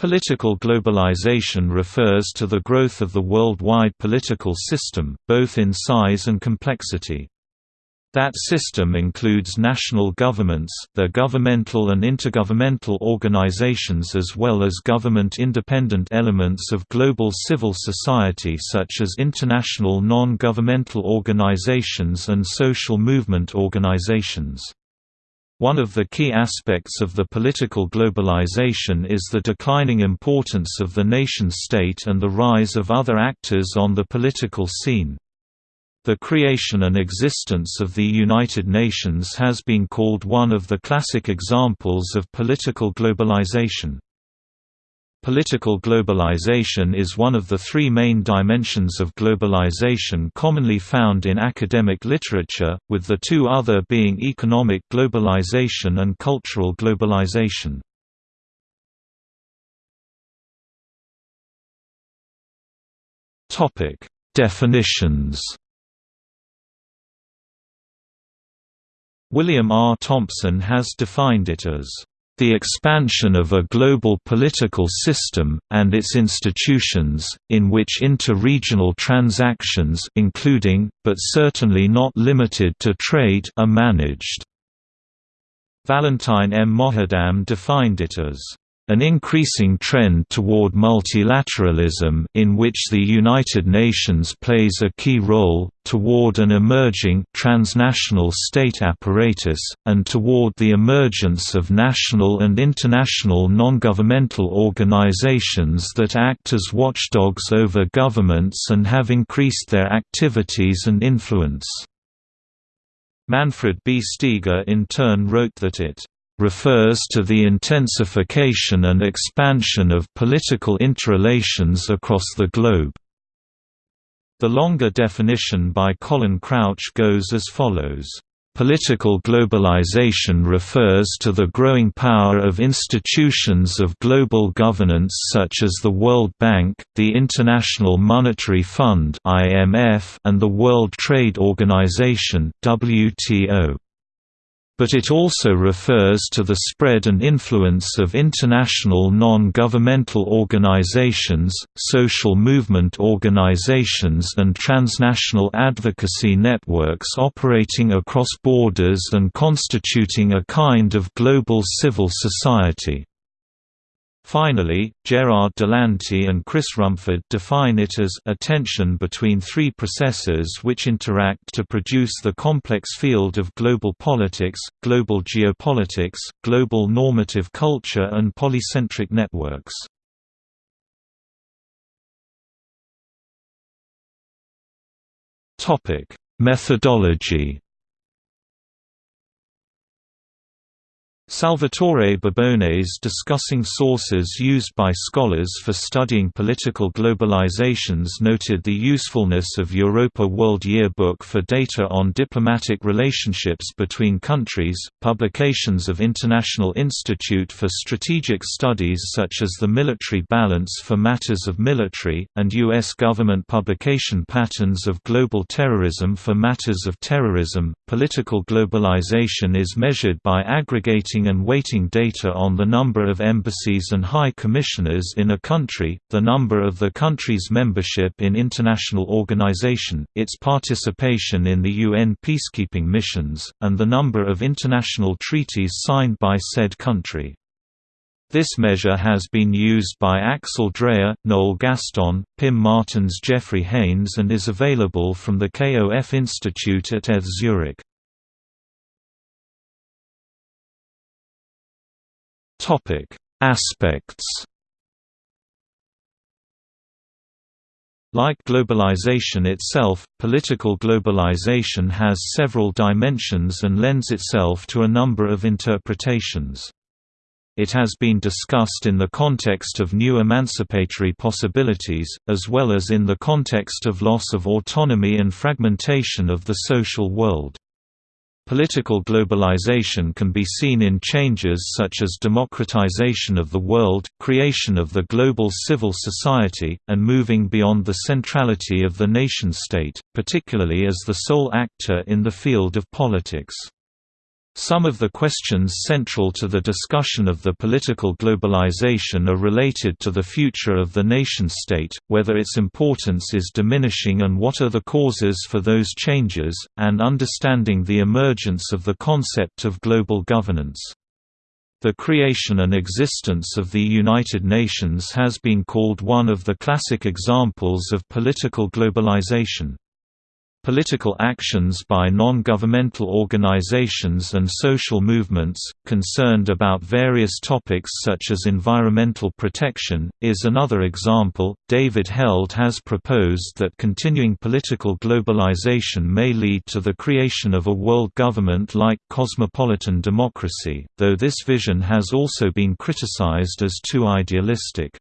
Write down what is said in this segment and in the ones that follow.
Political globalization refers to the growth of the worldwide political system, both in size and complexity. That system includes national governments, their governmental and intergovernmental organizations as well as government-independent elements of global civil society such as international non-governmental organizations and social movement organizations. One of the key aspects of the political globalization is the declining importance of the nation-state and the rise of other actors on the political scene. The creation and existence of the United Nations has been called one of the classic examples of political globalization. Political globalization is one of the three main dimensions of globalization commonly found in academic literature, with the two other being economic globalization and cultural globalization. Definitions William R. Thompson has defined it as the expansion of a global political system, and its institutions, in which inter-regional transactions including, but certainly not limited to trade are managed. Valentine M. Moghadam defined it as an increasing trend toward multilateralism in which the United Nations plays a key role, toward an emerging transnational state apparatus, and toward the emergence of national and international non-governmental organizations that act as watchdogs over governments and have increased their activities and influence. Manfred B. Steger in turn wrote that it refers to the intensification and expansion of political interrelations across the globe. The longer definition by Colin Crouch goes as follows. Political globalization refers to the growing power of institutions of global governance such as the World Bank, the International Monetary Fund (IMF), and the World Trade Organization (WTO) but it also refers to the spread and influence of international non-governmental organizations, social movement organizations and transnational advocacy networks operating across borders and constituting a kind of global civil society. Finally, Gerard Delanty and Chris Rumford define it as a tension between three processes which interact to produce the complex field of global politics, global geopolitics, global normative culture and polycentric networks. Methodology Salvatore Babones discussing sources used by scholars for studying political globalizations noted the usefulness of Europa World Yearbook for data on diplomatic relationships between countries, publications of International Institute for Strategic Studies such as the Military Balance for Matters of Military, and U.S. government publication patterns of global terrorism for matters of terrorism. Political globalization is measured by aggregating and weighting data on the number of embassies and high commissioners in a country, the number of the country's membership in international organization, its participation in the UN peacekeeping missions, and the number of international treaties signed by said country. This measure has been used by Axel Dreher, Noel Gaston, Pim Martens Jeffrey Haynes and is available from the KOF Institute at ETH Zurich. Topic: Aspects. Like globalization itself, political globalization has several dimensions and lends itself to a number of interpretations. It has been discussed in the context of new emancipatory possibilities, as well as in the context of loss of autonomy and fragmentation of the social world. Political globalization can be seen in changes such as democratization of the world, creation of the global civil society, and moving beyond the centrality of the nation-state, particularly as the sole actor in the field of politics. Some of the questions central to the discussion of the political globalization are related to the future of the nation-state, whether its importance is diminishing and what are the causes for those changes, and understanding the emergence of the concept of global governance. The creation and existence of the United Nations has been called one of the classic examples of political globalization. Political actions by non-governmental organizations and social movements, concerned about various topics such as environmental protection, is another example. David Held has proposed that continuing political globalization may lead to the creation of a world government like cosmopolitan democracy, though this vision has also been criticized as too idealistic.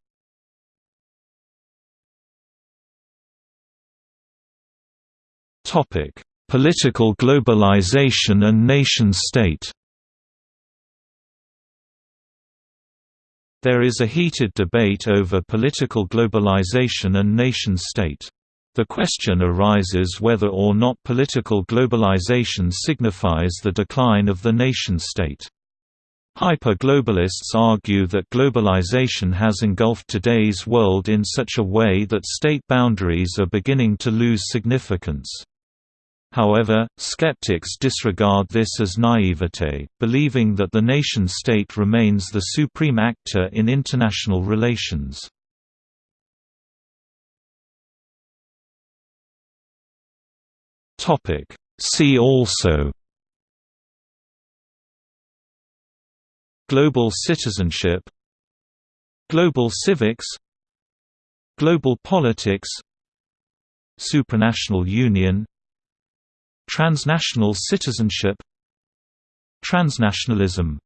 Topic: Political globalization and nation-state. There is a heated debate over political globalization and nation-state. The question arises whether or not political globalization signifies the decline of the nation-state. Hyper-globalists argue that globalization has engulfed today's world in such a way that state boundaries are beginning to lose significance. However, skeptics disregard this as naivete, believing that the nation-state remains the supreme actor in international relations. See also Global citizenship Global civics Global politics Supranational union Transnational citizenship. Transnationalism